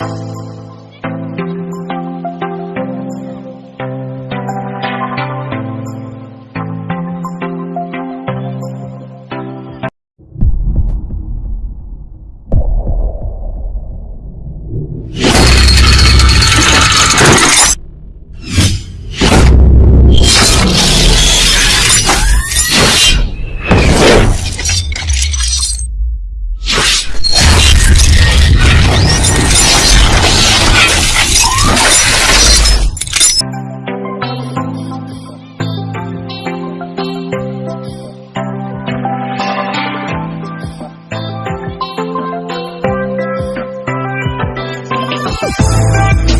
Hold me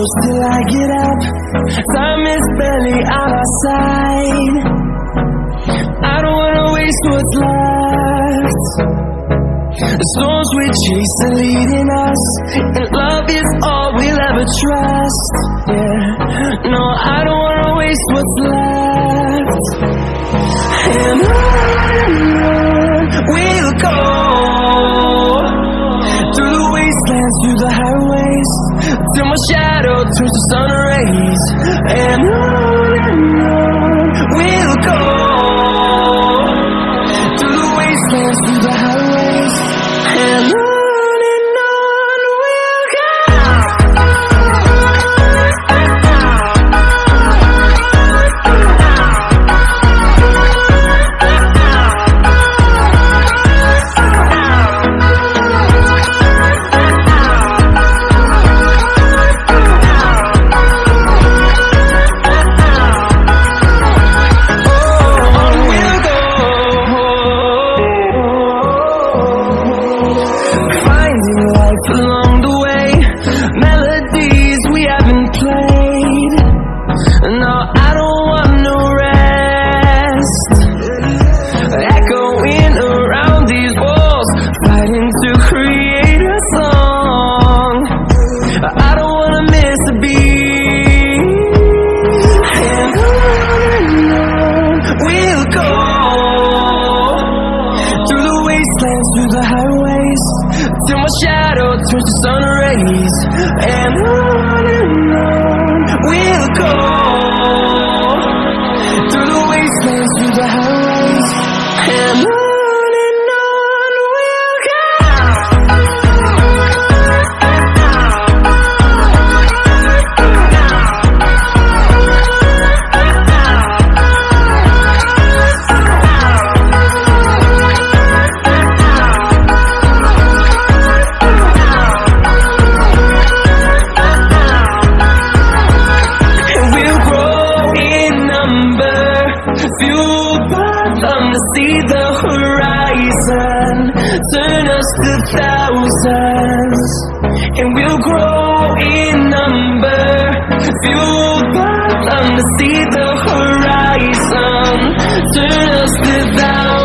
close till I get up. Time is barely on our side. I don't wanna waste what's left. The storms we chase are leading us, and love is all we'll ever trust. Yeah, no, I don't wanna waste what's left. And on and highways, till my shadow turns to sun rays. And on wastelands through the highways. Till my shadow turns to sun rays. And on and on we'll go. Through the wastelands, through the highways. And on see the horizon, turn us to thousands. And we'll grow in number, fueled by them to see the horizon, turn us to thousands.